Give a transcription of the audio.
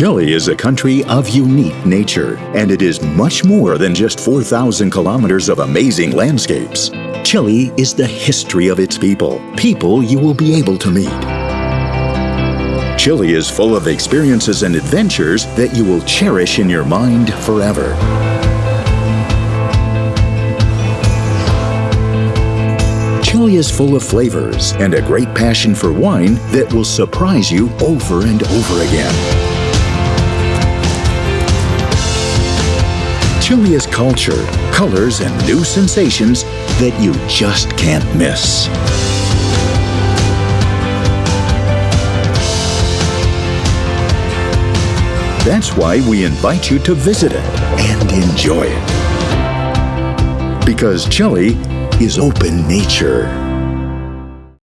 Chile is a country of unique nature, and it is much more than just 4,000 kilometers of amazing landscapes. Chile is the history of its people, people you will be able to meet. Chile is full of experiences and adventures that you will cherish in your mind forever. Chile is full of flavors and a great passion for wine that will surprise you over and over again. Chile's culture, colors, and new sensations that you just can't miss. That's why we invite you to visit it and enjoy it. Because Chile is open nature.